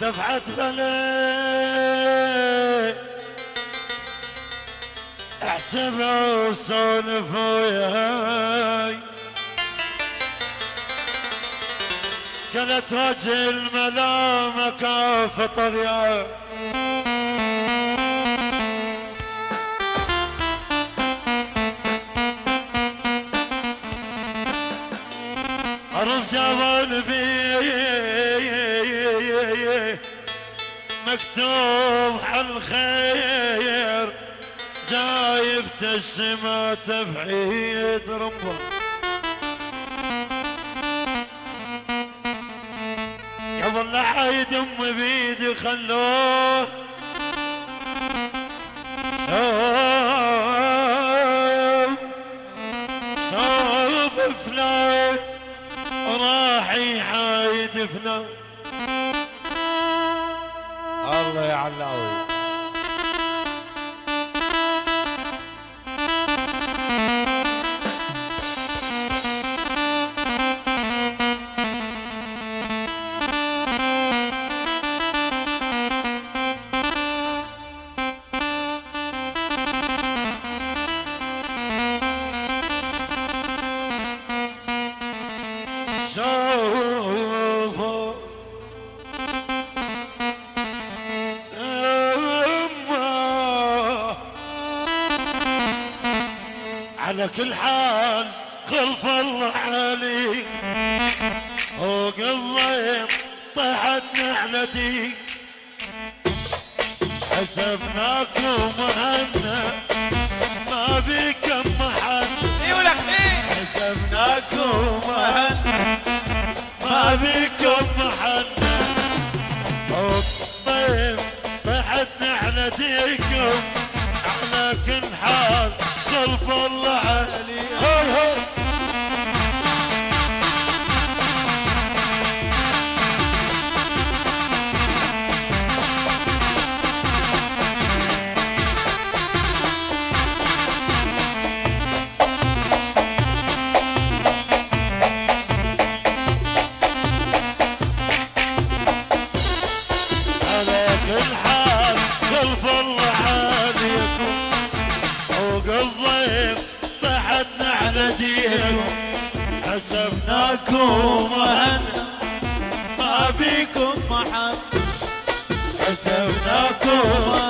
دفعة غلي احسب وسولف وياي كانت رجل ملامك فطر يا عرف جوان بي مكتوب عالخير جايب تشمات بعيد ربه لا عيد أم بيدي خلوه على كل حال خلف الله علي. فوق الضيق طاحت نعلتي. حسبناكم مهنا ما بكم محن يقولك إيه؟ حسبناكم مهنا ما بكم محن طيب طحت نعلتيكم. على كل حال الله علي ما بيكم محن حسبناكم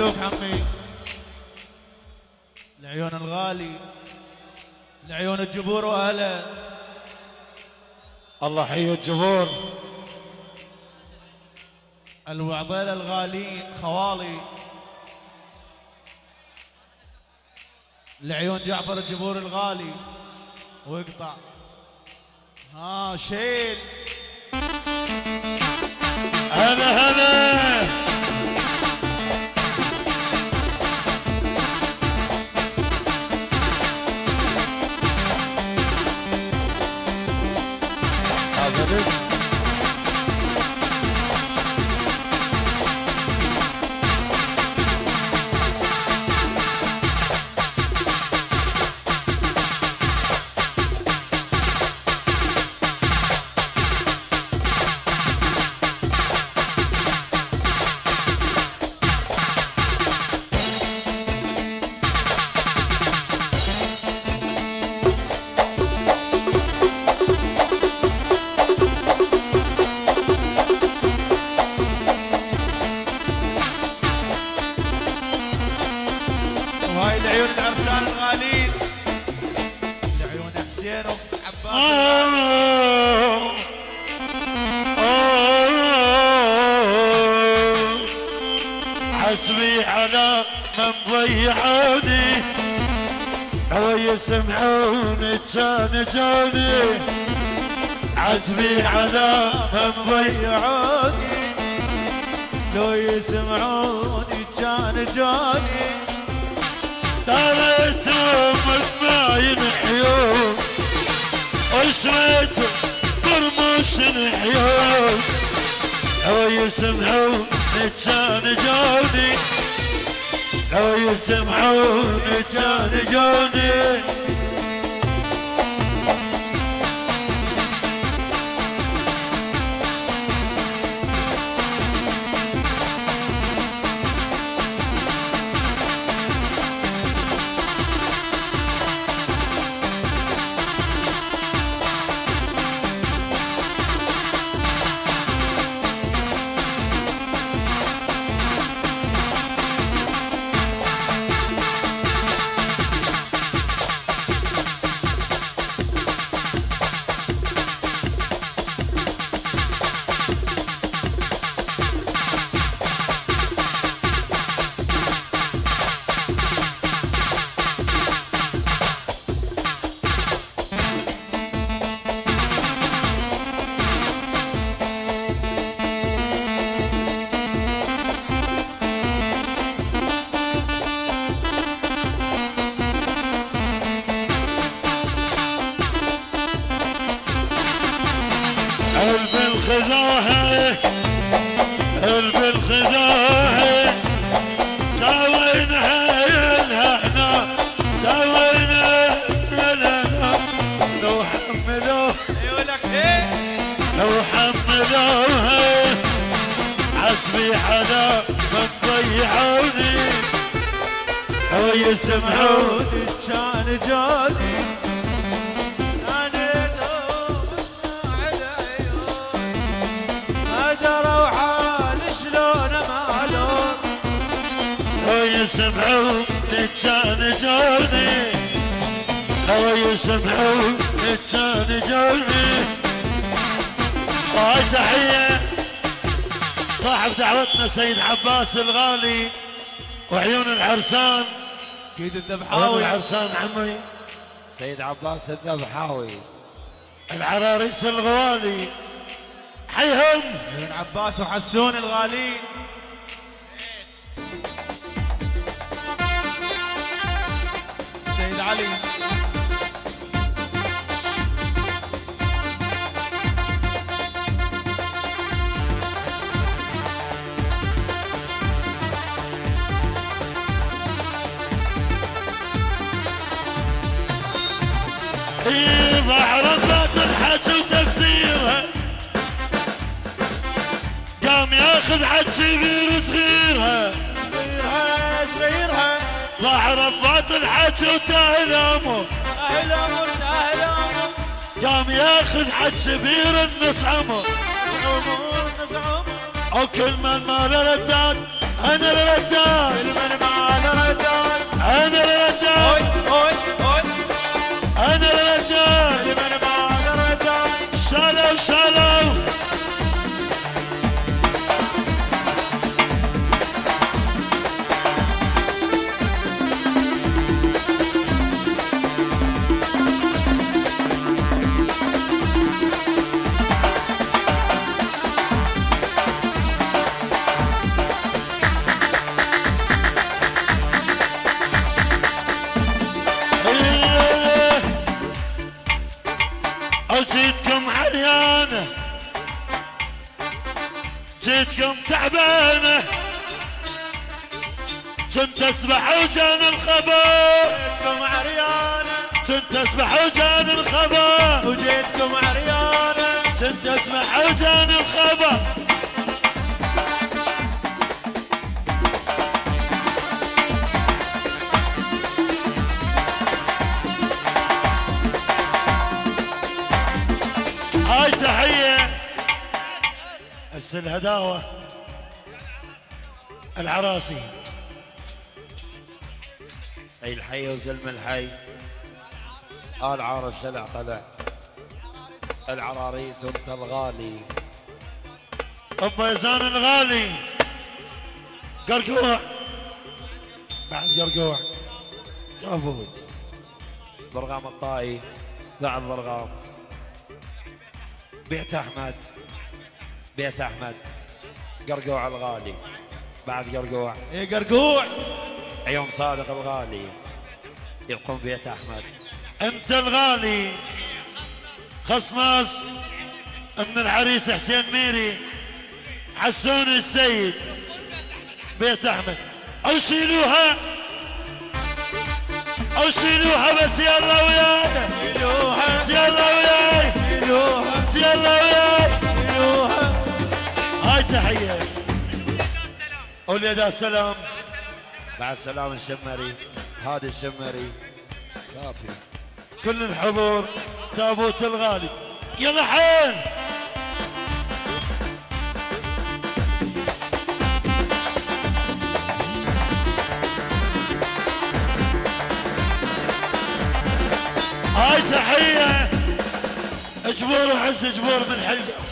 الملوك عمي العيون الغالي. العيون الجبور وأهله. الله حي الجمهور الوعضيلة الغالين خوالي. لعيون جعفر الجبور الغالي. واقطع ها شيل. هلا هلا. love to. حسبي على من ضيعوني هو يسمعوني كان جوني حسبي على من ضيعوني يعوني لو يسمعوني كان جاني تريتهم ما ينحيون وشريت برموش نحيون لو يسمعون كان جوني لو يسمعون كان جوني قلب الخزاهة قلب الخزاهة. سويناها يلها إحنا سويناها يلها لو حملوه يقول لك إيه؟ لو حملوها حسبي حدا من ضيعوني. أو يسمعون عوني كان جاني. لو يسمعون كان جوني لو يسمعون كان جوني هاي تحية. صاحب دعوتنا سيد عباس الغالي وعيون العرسان أكيد الذبحاوي. العرسان عمي. سيد عباس الذبحاوي. العراريس الغوالي. حيهم. عيون عباس وحسون الغالين علي. ذات الحج وتفسيرها قام ياخذ كبير صغيرها صغيرها ظهر امه أهل أمر أهل أمر قام ياخذ حج كبير نزعم وكل من ما رداد أنا رداد المن ما ردان أنا اوي تعبانة كنت اسبح وجان الخبر. جيتكم عريانة. كنت اسبح وجان الخبر. وجيتكم عريانة. كنت أسمع وجان الخبر. هاي تحية. هسه الهداوة العراسي أي الحي وزلم الحي. آل عارف شلع طلع العراريس وانت الغالي. ابو يزان الغالي. قرقوع. بعد قرقوع. تابوت برغام الطائي. بعد برغام. بيت أحمد. بيت أحمد. قرقوع الغالي. بعد قرقوع. اي قرقوع. عيون صادق الغالي يقوم بيت أحمد. أنت الغالي. خصناص من العريس حسين ميري حسون السيد بيت أحمد. أو شيلوها. أو شيلوها بس يلا وياي. شيلوها. بس يلا وياي. شيلوها. بس يلا وياي. شيلوها هاي تحية. قول يا دا السلام. مع السلامة الشمري. هادي الشمري. كافي كل الحضور. تابوت الغالي يلا حيل. هاي تحية. جبور وعز جبور من حلقة